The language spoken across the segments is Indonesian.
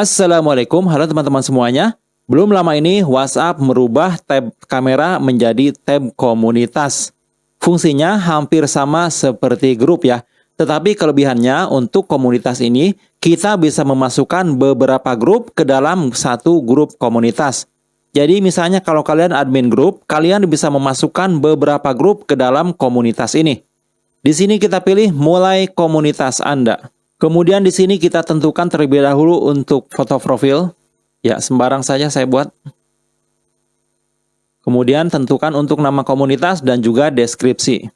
Assalamualaikum, halo teman-teman semuanya. Belum lama ini WhatsApp merubah tab kamera menjadi tab komunitas. Fungsinya hampir sama seperti grup ya. Tetapi kelebihannya untuk komunitas ini, kita bisa memasukkan beberapa grup ke dalam satu grup komunitas. Jadi misalnya kalau kalian admin grup, kalian bisa memasukkan beberapa grup ke dalam komunitas ini. Di sini kita pilih mulai komunitas Anda. Kemudian di sini kita tentukan terlebih dahulu untuk foto profil. Ya, sembarang saja saya buat. Kemudian tentukan untuk nama komunitas dan juga deskripsi.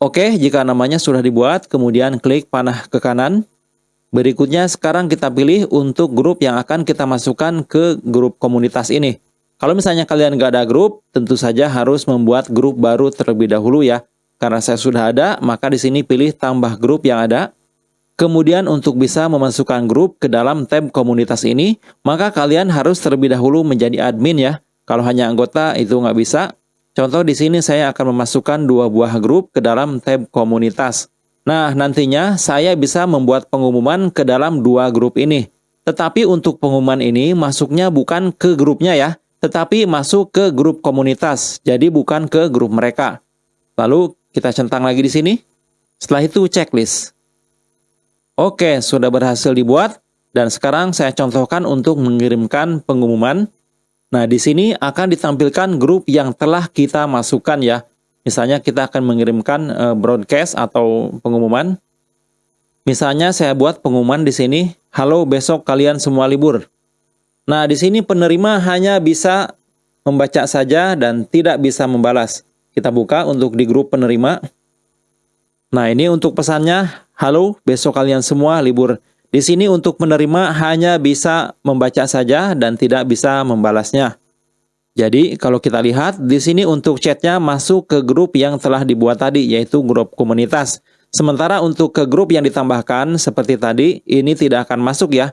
Oke, jika namanya sudah dibuat, kemudian klik panah ke kanan. Berikutnya sekarang kita pilih untuk grup yang akan kita masukkan ke grup komunitas ini. Kalau misalnya kalian nggak ada grup, tentu saja harus membuat grup baru terlebih dahulu ya. Karena saya sudah ada, maka di sini pilih tambah grup yang ada. Kemudian untuk bisa memasukkan grup ke dalam tab komunitas ini, maka kalian harus terlebih dahulu menjadi admin ya. Kalau hanya anggota itu nggak bisa. Contoh di sini saya akan memasukkan dua buah grup ke dalam tab komunitas. Nah, nantinya saya bisa membuat pengumuman ke dalam dua grup ini. Tetapi untuk pengumuman ini masuknya bukan ke grupnya ya, tetapi masuk ke grup komunitas. Jadi bukan ke grup mereka. Lalu kita centang lagi di sini. Setelah itu checklist. Oke, sudah berhasil dibuat dan sekarang saya contohkan untuk mengirimkan pengumuman. Nah, di sini akan ditampilkan grup yang telah kita masukkan ya. Misalnya kita akan mengirimkan uh, broadcast atau pengumuman. Misalnya saya buat pengumuman di sini, "Halo, besok kalian semua libur." Nah, di sini penerima hanya bisa membaca saja dan tidak bisa membalas. Kita buka untuk di grup penerima. Nah, ini untuk pesannya Halo, besok kalian semua libur. Di sini untuk menerima hanya bisa membaca saja dan tidak bisa membalasnya. Jadi kalau kita lihat di sini untuk chatnya masuk ke grup yang telah dibuat tadi yaitu grup komunitas. Sementara untuk ke grup yang ditambahkan seperti tadi ini tidak akan masuk ya.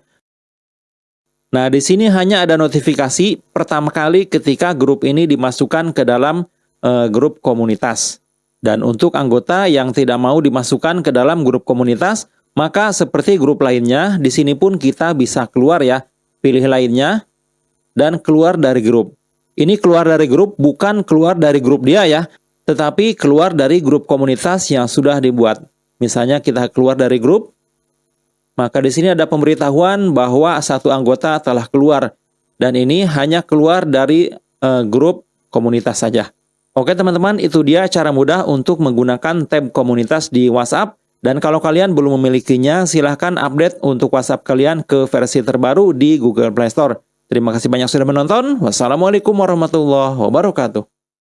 Nah di sini hanya ada notifikasi pertama kali ketika grup ini dimasukkan ke dalam uh, grup komunitas. Dan untuk anggota yang tidak mau dimasukkan ke dalam grup komunitas, maka seperti grup lainnya, di sini pun kita bisa keluar ya. Pilih lainnya dan keluar dari grup. Ini keluar dari grup bukan keluar dari grup dia ya, tetapi keluar dari grup komunitas yang sudah dibuat. Misalnya kita keluar dari grup, maka di sini ada pemberitahuan bahwa satu anggota telah keluar dan ini hanya keluar dari uh, grup komunitas saja. Oke teman-teman, itu dia cara mudah untuk menggunakan tab komunitas di WhatsApp. Dan kalau kalian belum memilikinya, silahkan update untuk WhatsApp kalian ke versi terbaru di Google Play Store. Terima kasih banyak sudah menonton. Wassalamualaikum warahmatullahi wabarakatuh.